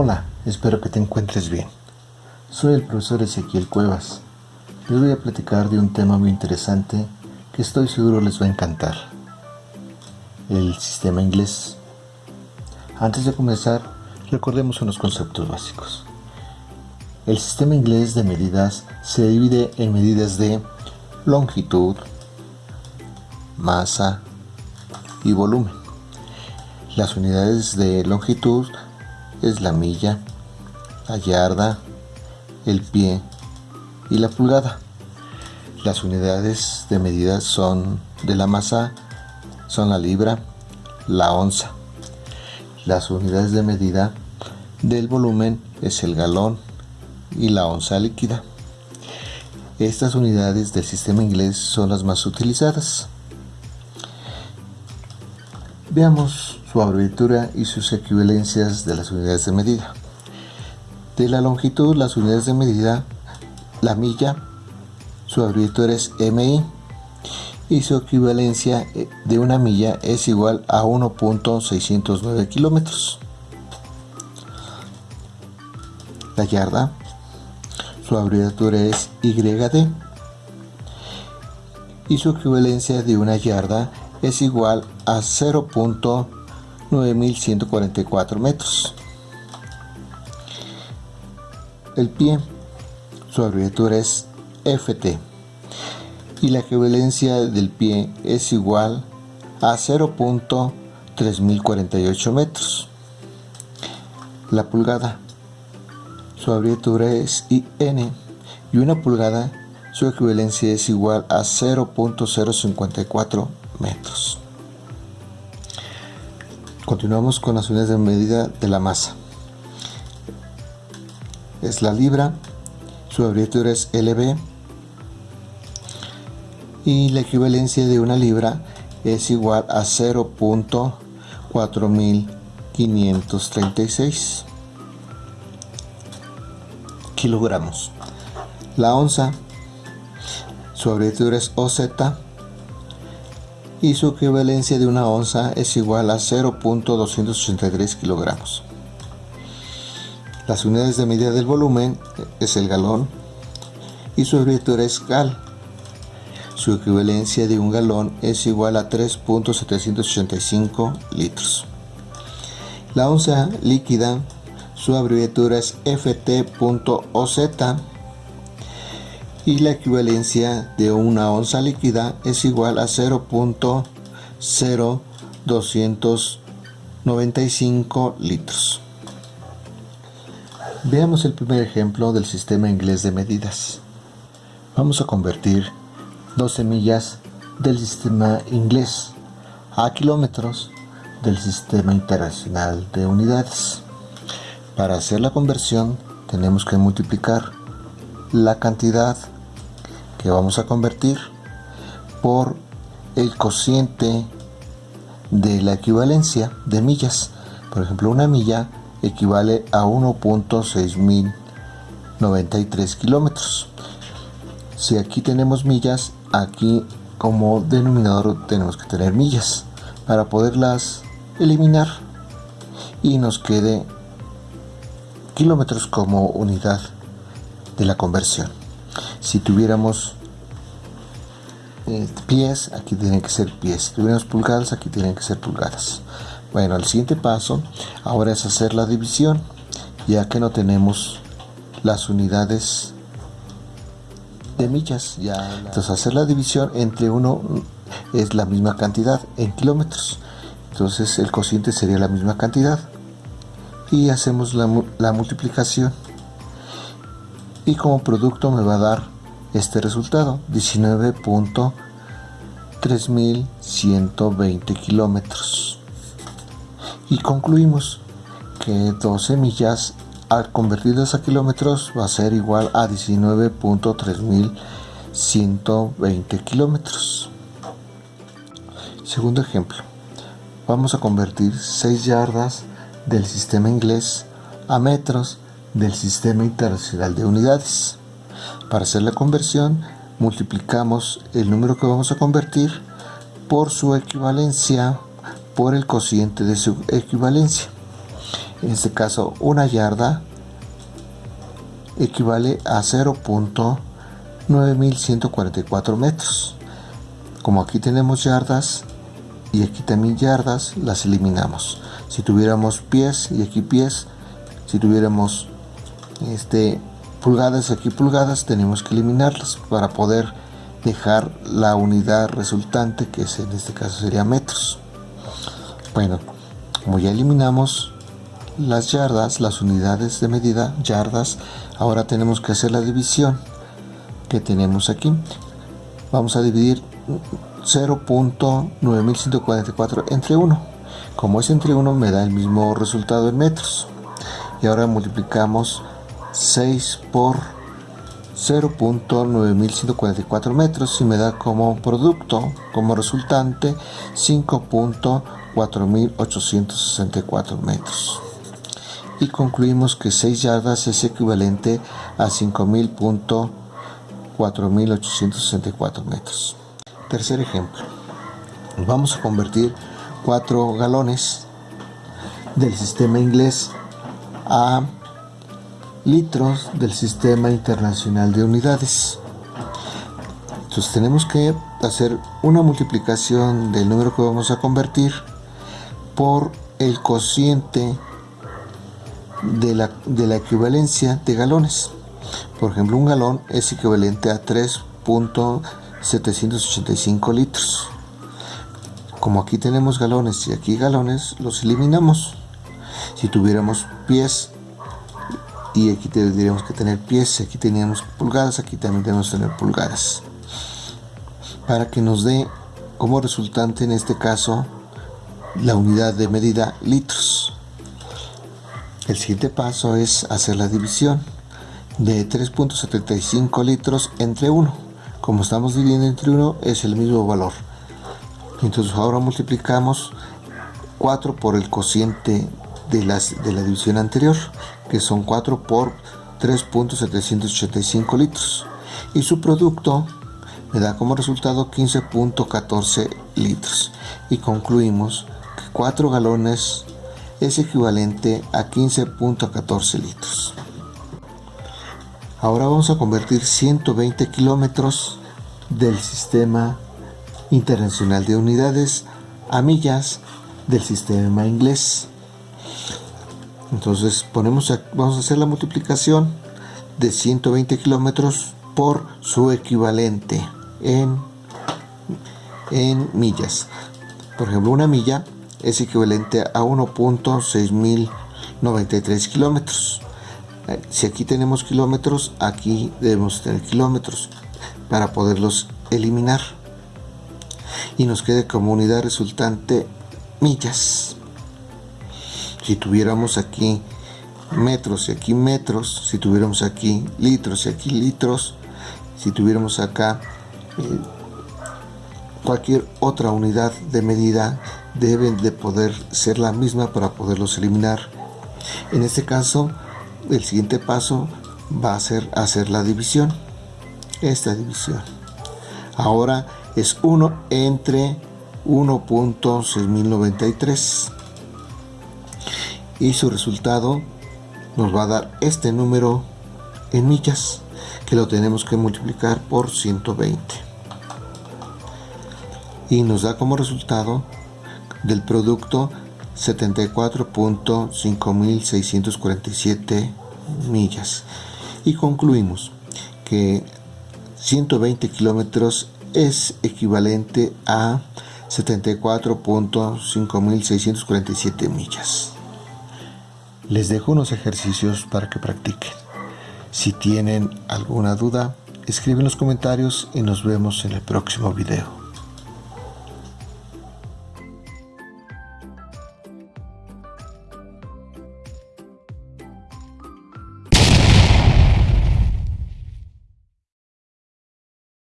Hola, espero que te encuentres bien. Soy el profesor Ezequiel Cuevas. Les voy a platicar de un tema muy interesante que estoy seguro les va a encantar. El sistema inglés. Antes de comenzar, recordemos unos conceptos básicos. El sistema inglés de medidas se divide en medidas de longitud, masa y volumen. Las unidades de longitud es la milla, la yarda, el pie y la pulgada. Las unidades de medida son de la masa son la libra, la onza. Las unidades de medida del volumen es el galón y la onza líquida. Estas unidades del sistema inglés son las más utilizadas. Veamos su abreviatura y sus equivalencias de las unidades de medida. De la longitud, las unidades de medida, la milla, su abreviatura es MI y su equivalencia eh, de una milla es igual a 1.609 kilómetros. La yarda, su abreviatura es YD y su equivalencia de una yarda es igual a 0.609 9144 metros. El pie, su abreviatura es FT y la equivalencia del pie es igual a 0.3048 metros. La pulgada, su abreviatura es IN y una pulgada, su equivalencia es igual a 0.054 metros. Continuamos con las unidades de medida de la masa. Es la libra, su abreviatura es LB y la equivalencia de una libra es igual a 0.4536 kilogramos. La onza, su abreviatura es OZ y su equivalencia de una onza es igual a 0.283 kilogramos. Las unidades de medida del volumen es el galón y su abreviatura es GAL. Su equivalencia de un galón es igual a 3.785 litros. La onza líquida, su abreviatura es FT.OZ y la equivalencia de una onza líquida es igual a 0.0295 litros. Veamos el primer ejemplo del sistema inglés de medidas. Vamos a convertir 12 millas del sistema inglés a kilómetros del sistema internacional de unidades. Para hacer la conversión tenemos que multiplicar la cantidad que vamos a convertir por el cociente de la equivalencia de millas. Por ejemplo, una milla equivale a 1.6093 kilómetros. Si aquí tenemos millas, aquí como denominador tenemos que tener millas para poderlas eliminar y nos quede kilómetros como unidad de la conversión si tuviéramos eh, pies, aquí tienen que ser pies. Si tuviéramos pulgadas, aquí tienen que ser pulgadas. Bueno, el siguiente paso ahora es hacer la división, ya que no tenemos las unidades de millas. Ya Entonces hacer la división entre uno es la misma cantidad en kilómetros. Entonces el cociente sería la misma cantidad. Y hacemos la, la multiplicación y como producto me va a dar este resultado 19.3120 kilómetros. Y concluimos que 12 millas al convertirlas a kilómetros va a ser igual a 19.3120 kilómetros. Segundo ejemplo vamos a convertir 6 yardas del sistema inglés a metros del Sistema Internacional de Unidades. Para hacer la conversión, multiplicamos el número que vamos a convertir por su equivalencia por el cociente de su equivalencia. En este caso, una yarda equivale a 0.9144 metros. Como aquí tenemos yardas y aquí también yardas, las eliminamos. Si tuviéramos pies y aquí pies, si tuviéramos este, pulgadas y aquí pulgadas, tenemos que eliminarlas para poder dejar la unidad resultante, que es, en este caso sería metros. Bueno, como ya eliminamos las yardas, las unidades de medida, yardas, ahora tenemos que hacer la división que tenemos aquí. Vamos a dividir 0.9144 entre 1. Como es entre 1 me da el mismo resultado en metros. Y ahora multiplicamos 6 por 0.9144 metros y me da como producto, como resultante 5.4864 metros. Y concluimos que 6 yardas es equivalente a 5.000.4864 metros. Tercer ejemplo. Vamos a convertir 4 galones del sistema inglés a litros del Sistema Internacional de Unidades. Entonces tenemos que hacer una multiplicación del número que vamos a convertir por el cociente de la, de la equivalencia de galones. Por ejemplo, un galón es equivalente a 3.785 litros. Como aquí tenemos galones y aquí galones, los eliminamos. Si tuviéramos pies y aquí tendríamos que tener pies, aquí teníamos pulgadas, aquí también tenemos que tener pulgadas. Para que nos dé como resultante en este caso la unidad de medida litros. El siguiente paso es hacer la división de 3.75 litros entre 1. Como estamos dividiendo entre 1 es el mismo valor. Entonces ahora multiplicamos 4 por el cociente de, las, de la división anterior que son 4 por 3.785 litros. Y su producto me da como resultado 15.14 litros. Y concluimos que 4 galones es equivalente a 15.14 litros. Ahora vamos a convertir 120 kilómetros del sistema internacional de unidades a millas del sistema inglés entonces ponemos vamos a hacer la multiplicación de 120 kilómetros por su equivalente en, en millas. Por ejemplo una milla es equivalente a 1.6093 kilómetros. Si aquí tenemos kilómetros aquí debemos tener kilómetros para poderlos eliminar. Y nos quede como unidad resultante millas si tuviéramos aquí metros y aquí metros, si tuviéramos aquí litros y aquí litros, si tuviéramos acá eh, cualquier otra unidad de medida deben de poder ser la misma para poderlos eliminar. En este caso, el siguiente paso va a ser hacer la división. Esta división. Ahora es 1 entre 1.6093 y su resultado nos va a dar este número en millas que lo tenemos que multiplicar por 120 y nos da como resultado del producto 74.5647 millas. Y concluimos que 120 kilómetros es equivalente a 74.5647 millas les dejo unos ejercicios para que practiquen. Si tienen alguna duda, escriben en los comentarios y nos vemos en el próximo video.